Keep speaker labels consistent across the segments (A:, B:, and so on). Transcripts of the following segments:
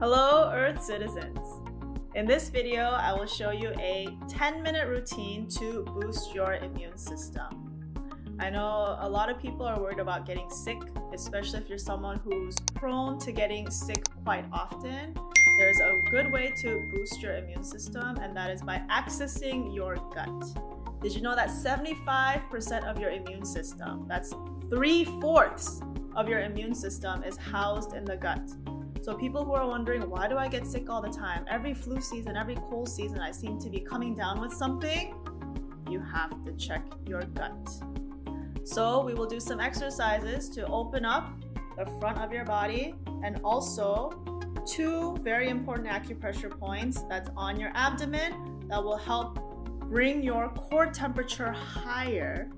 A: Hello Earth citizens! In this video, I will show you a 10 minute routine to boost your immune system. I know a lot of people are worried about getting sick, especially if you're someone who's prone to getting sick quite often. There's a good way to boost your immune system and that is by accessing your gut. Did you know that 75% of your immune system, that's three-fourths of your immune system is housed in the gut. So people who are wondering, why do I get sick all the time? Every flu season, every cold season, I seem to be coming down with something. You have to check your gut. So we will do some exercises to open up the front of your body and also two very important acupressure points that's on your abdomen that will help bring your core temperature higher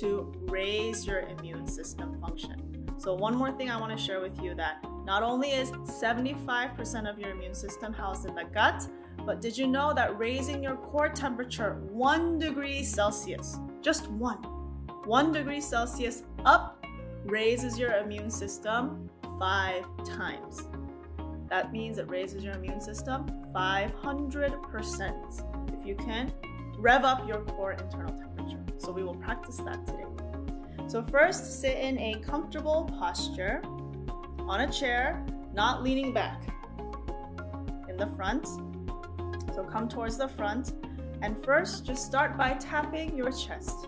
A: to raise your immune system function. So one more thing I want to share with you that not only is 75% of your immune system housed in the gut, but did you know that raising your core temperature one degree Celsius, just one, one degree Celsius up raises your immune system five times. That means it raises your immune system 500% if you can rev up your core internal temperature. So we will practice that today. So first, sit in a comfortable posture on a chair, not leaning back in the front. So come towards the front. And first, just start by tapping your chest.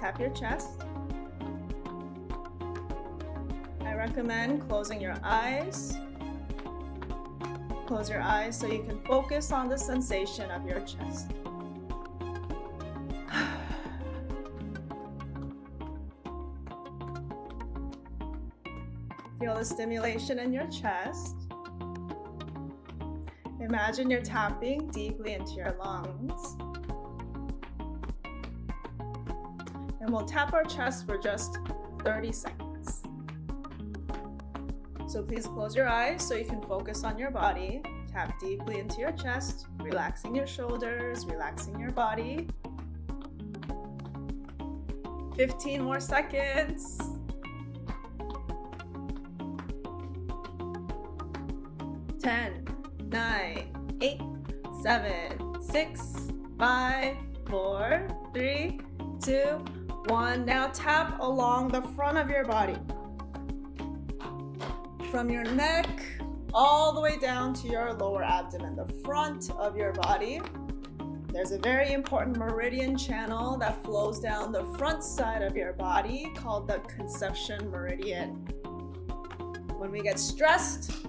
A: Tap your chest. I recommend closing your eyes. Close your eyes so you can focus on the sensation of your chest. Feel the stimulation in your chest. Imagine you're tapping deeply into your lungs. And we'll tap our chest for just 30 seconds. So please close your eyes so you can focus on your body. Tap deeply into your chest, relaxing your shoulders, relaxing your body. 15 more seconds. 10, 9, 8, 7, 6, 5, 4, 3, 2, 1. Now tap along the front of your body. From your neck all the way down to your lower abdomen, the front of your body. There's a very important meridian channel that flows down the front side of your body called the conception meridian. When we get stressed,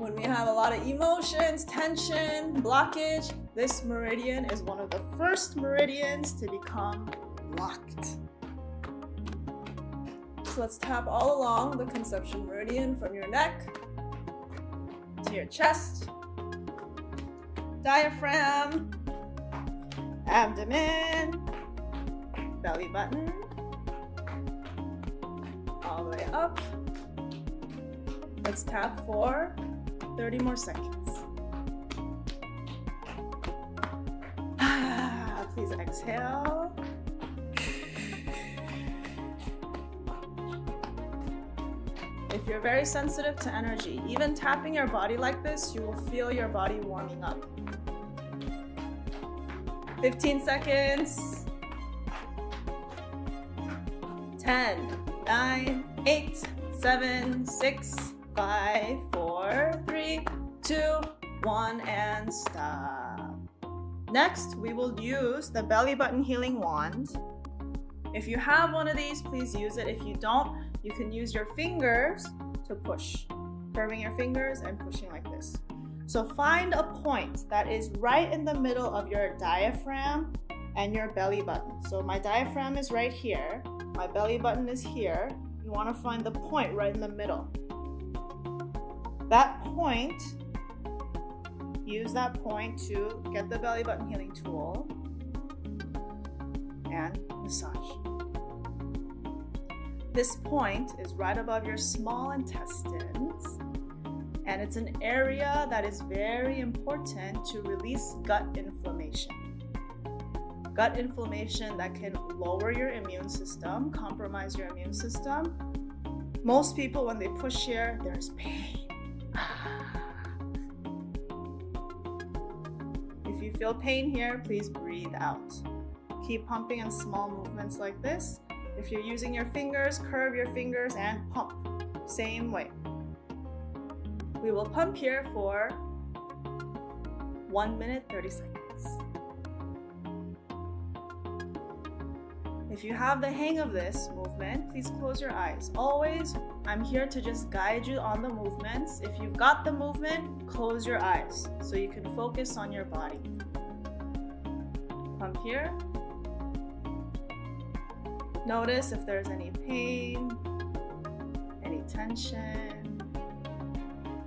A: when we have a lot of emotions, tension, blockage, this meridian is one of the first meridians to become locked. So let's tap all along the conception meridian from your neck to your chest, diaphragm, abdomen, belly button, all the way up. Let's tap for 30 more seconds. Ah, please exhale. If you're very sensitive to energy, even tapping your body like this, you will feel your body warming up. 15 seconds. 10, 9, 8, 7, 6, 5, 4, 3, 2, 1, and stop. Next, we will use the belly button healing wand. If you have one of these, please use it. If you don't, you can use your fingers to push, curving your fingers and pushing like this. So find a point that is right in the middle of your diaphragm and your belly button. So my diaphragm is right here, my belly button is here. You want to find the point right in the middle. That point, use that point to get the belly button healing tool and massage. This point is right above your small intestines and it's an area that is very important to release gut inflammation. Gut inflammation that can lower your immune system, compromise your immune system, Most people, when they push here, there's pain. If you feel pain here, please breathe out. Keep pumping in small movements like this. If you're using your fingers, curve your fingers and pump. Same way. We will pump here for 1 minute 30 seconds. If you have the hang of this movement, please close your eyes. Always, I'm here to just guide you on the movements. If you've got the movement, close your eyes so you can focus on your body. Pump here. Notice if there's any pain, any tension.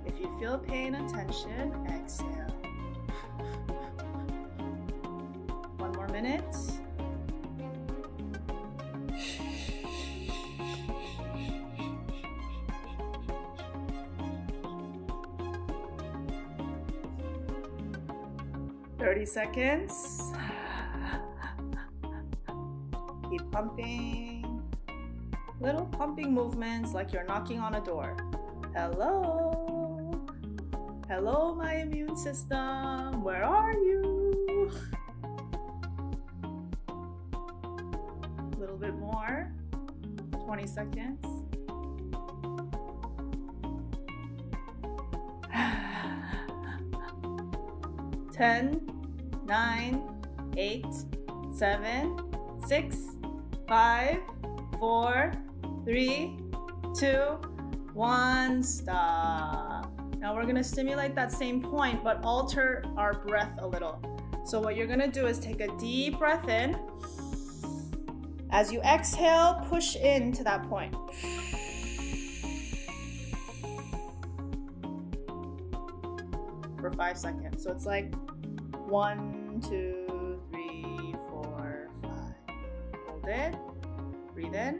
A: If you feel pain and tension, exhale. One more minute. Seconds. Keep pumping. Little pumping movements like you're knocking on a door. Hello. Hello, my immune system. Where are you? A little bit more. 20 seconds. Ten, nine, eight, seven, six, five, four, three, two, one. Stop. Now we're gonna stimulate that same point, but alter our breath a little. So what you're gonna do is take a deep breath in. As you exhale, push into that point. For five seconds. So it's like one, two, hold it. Breathe in.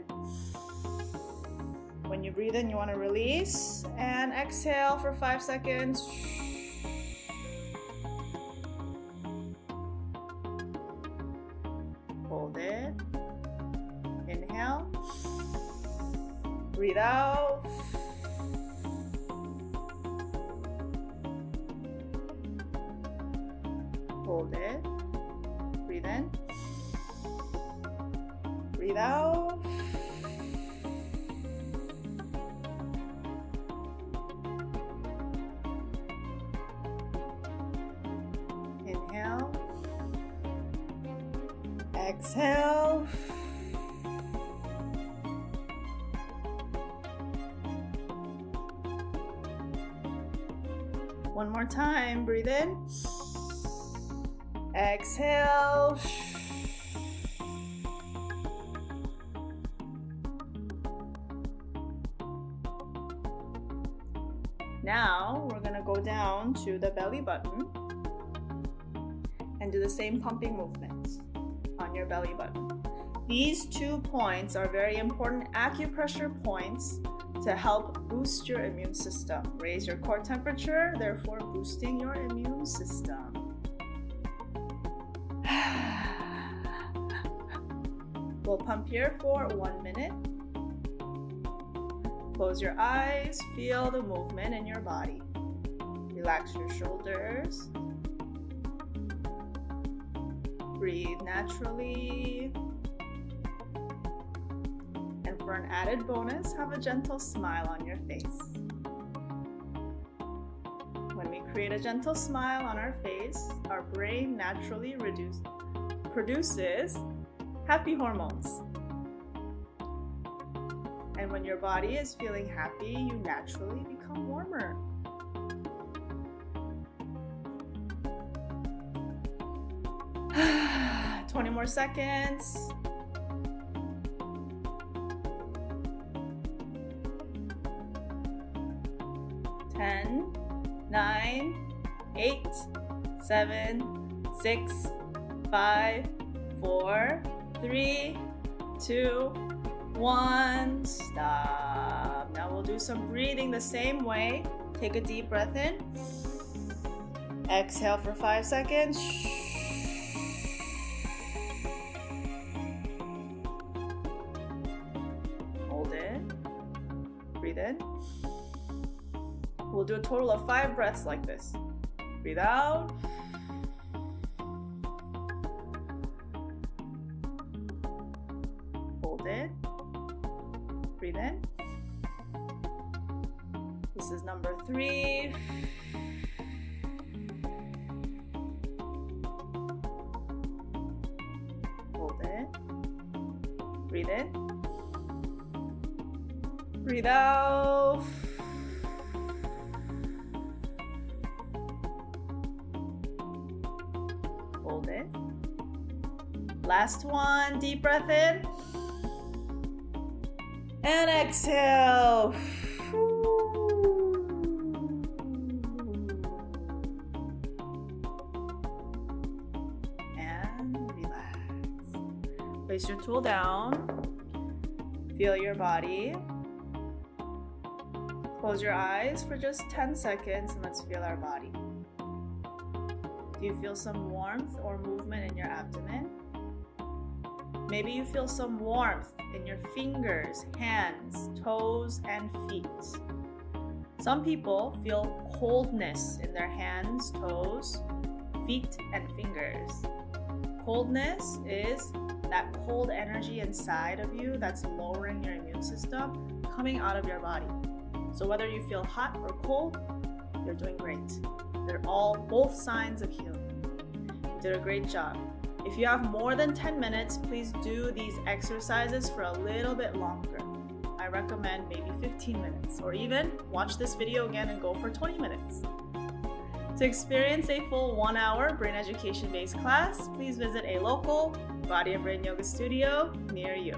A: When you breathe in, you want to release and exhale for five seconds. Hold it. Inhale. Breathe out. Hold it. Breathe in. Breathe out. Inhale. Exhale. One more time. Breathe in. Exhale. Now we're gonna go down to the belly button and do the same pumping movements on your belly button. These two points are very important acupressure points to help boost your immune system. Raise your core temperature, therefore boosting your immune system. We'll pump here for one minute. Close your eyes, feel the movement in your body. Relax your shoulders. Breathe naturally. And for an added bonus, have a gentle smile on your face. When we create a gentle smile on our face, our brain naturally reduce, produces happy hormones. And when your body is feeling happy, you naturally become warmer. Twenty more seconds. Ten, nine, eight, seven, six, five, four, three, two, one, stop. Now we'll do some breathing the same way. Take a deep breath in. Exhale for five seconds. Hold it. breathe in. We'll do a total of five breaths like this. Breathe out. It. Breathe in. This is number three. Hold it. Breathe in. Breathe out. Hold it. Last one, deep breath in. And exhale. And relax. Place your tool down. Feel your body. Close your eyes for just 10 seconds and let's feel our body. Do you feel some warmth or movement in your abdomen? Maybe you feel some warmth in your fingers, hands, toes, and feet. Some people feel coldness in their hands, toes, feet, and fingers. Coldness is that cold energy inside of you that's lowering your immune system coming out of your body. So whether you feel hot or cold, you're doing great. They're all both signs of healing. You did a great job. If you have more than 10 minutes, please do these exercises for a little bit longer. I recommend maybe 15 minutes, or even watch this video again and go for 20 minutes. To experience a full one hour brain education based class, please visit a local Body and Brain Yoga studio near you.